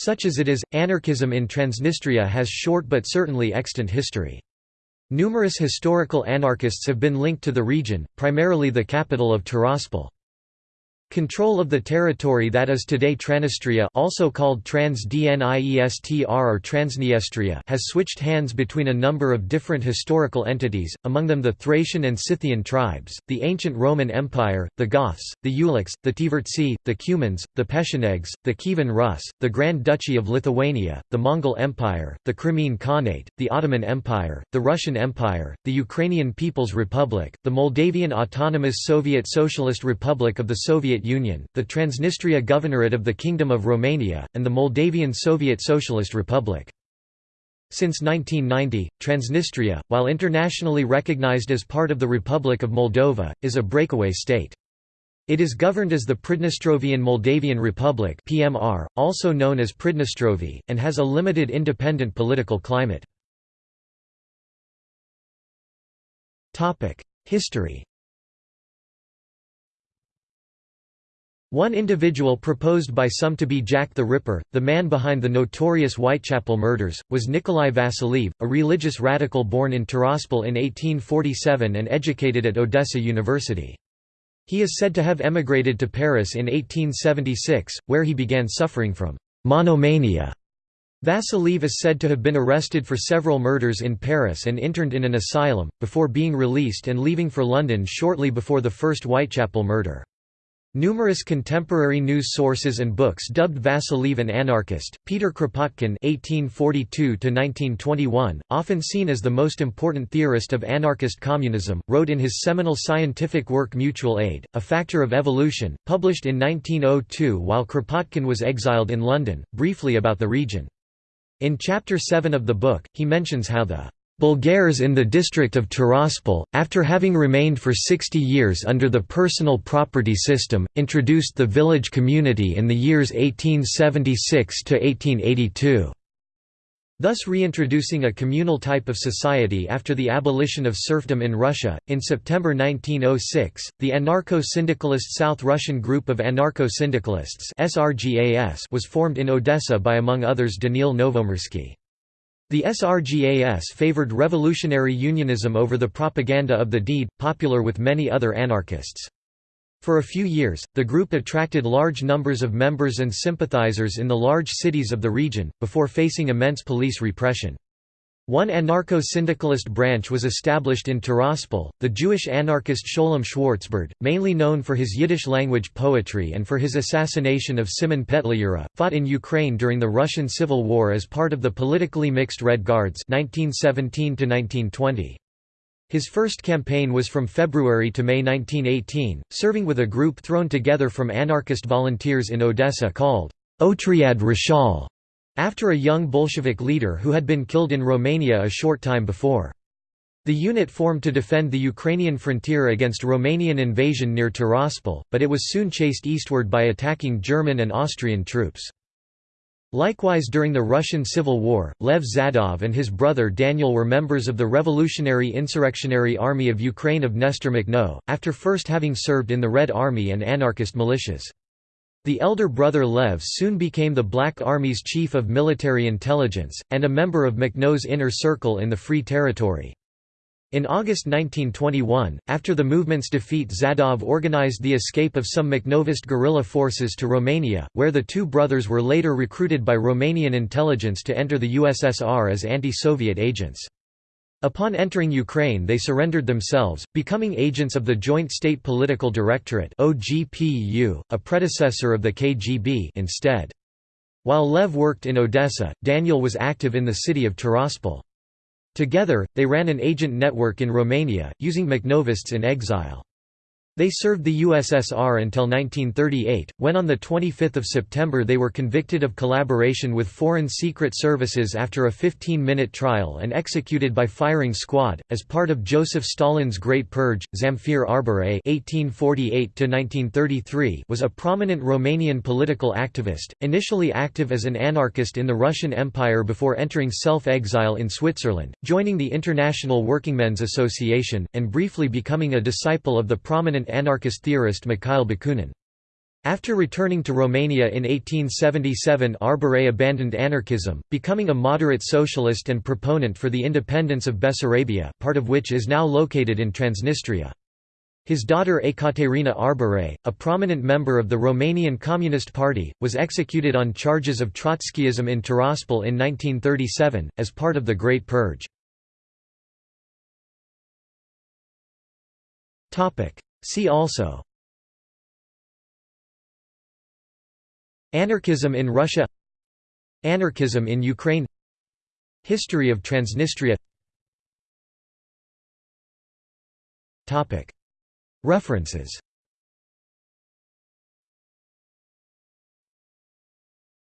Such as it is, anarchism in Transnistria has short but certainly extant history. Numerous historical anarchists have been linked to the region, primarily the capital of Tiraspol. Control of the territory that is today Transnistria also called Transdniestr or Transniestria has switched hands between a number of different historical entities, among them the Thracian and Scythian tribes, the ancient Roman Empire, the Goths, the Ulichs, the Tivertsi, the Cumans, the Pechenegs, the Kievan Rus, the Grand Duchy of Lithuania, the Mongol Empire, the Crimean Khanate, the Ottoman Empire, the Russian Empire, the Ukrainian People's Republic, the Moldavian Autonomous Soviet Socialist Republic of the Soviet Soviet Union, the Transnistria Governorate of the Kingdom of Romania, and the Moldavian Soviet Socialist Republic. Since 1990, Transnistria, while internationally recognized as part of the Republic of Moldova, is a breakaway state. It is governed as the Pridnestrovian Moldavian Republic (PMR), also known as Pridnestrovie, and has a limited independent political climate. Topic: History One individual proposed by some to be Jack the Ripper, the man behind the notorious Whitechapel murders, was Nikolai Vasiliev, a religious radical born in Tiraspol in 1847 and educated at Odessa University. He is said to have emigrated to Paris in 1876, where he began suffering from monomania. Vasiliev is said to have been arrested for several murders in Paris and interned in an asylum, before being released and leaving for London shortly before the first Whitechapel murder. Numerous contemporary news sources and books dubbed Vasiliev an anarchist. Peter Kropotkin (1842–1921), often seen as the most important theorist of anarchist communism, wrote in his seminal scientific work Mutual Aid: A Factor of Evolution, published in 1902 while Kropotkin was exiled in London, briefly about the region. In Chapter 7 of the book, he mentions how the Bulgars in the district of Tiraspol, after having remained for 60 years under the personal property system, introduced the village community in the years 1876 to 1882 thus reintroducing a communal type of society after the abolition of serfdom in Russia. In September 1906, the anarcho syndicalist South Russian Group of Anarcho Syndicalists was formed in Odessa by among others Danil Novomirsky. The SRGAS favored revolutionary unionism over the propaganda of the deed, popular with many other anarchists. For a few years, the group attracted large numbers of members and sympathizers in the large cities of the region, before facing immense police repression. One anarcho-syndicalist branch was established in Tiraspol, the Jewish anarchist Sholem Schwartzbard, mainly known for his Yiddish-language poetry and for his assassination of Simon Petliura, fought in Ukraine during the Russian Civil War as part of the politically mixed Red Guards 1917 -1920. His first campaign was from February to May 1918, serving with a group thrown together from anarchist volunteers in Odessa called Otriad Rishal after a young Bolshevik leader who had been killed in Romania a short time before. The unit formed to defend the Ukrainian frontier against Romanian invasion near Tiraspol, but it was soon chased eastward by attacking German and Austrian troops. Likewise during the Russian Civil War, Lev Zadov and his brother Daniel were members of the Revolutionary Insurrectionary Army of Ukraine of Nestor Makhno, after first having served in the Red Army and anarchist militias. The elder brother Lev soon became the Black Army's chief of military intelligence, and a member of Makhno's inner circle in the Free Territory. In August 1921, after the movement's defeat Zadov organized the escape of some Makhnovist guerrilla forces to Romania, where the two brothers were later recruited by Romanian intelligence to enter the USSR as anti-Soviet agents. Upon entering Ukraine they surrendered themselves, becoming agents of the Joint State Political Directorate OGPU, a predecessor of the KGB instead. While Lev worked in Odessa, Daniel was active in the city of Tiraspol. Together, they ran an agent network in Romania, using Makhnovists in exile. They served the USSR until 1938, when on 25 September they were convicted of collaboration with foreign secret services after a 15-minute trial and executed by firing squad. As part of Joseph Stalin's Great Purge, Zamfir Arbore (1848–1933) was a prominent Romanian political activist, initially active as an anarchist in the Russian Empire before entering self-exile in Switzerland, joining the International Workingmen's Association, and briefly becoming a disciple of the prominent anarchist theorist Mikhail Bakunin. After returning to Romania in 1877 Arbore abandoned anarchism, becoming a moderate socialist and proponent for the independence of Bessarabia part of which is now located in Transnistria. His daughter Ekaterina Arbore, a prominent member of the Romanian Communist Party, was executed on charges of Trotskyism in Tiraspol in 1937, as part of the Great Purge. See also. Anarchism in Russia. Anarchism in Ukraine. History of Transnistria. References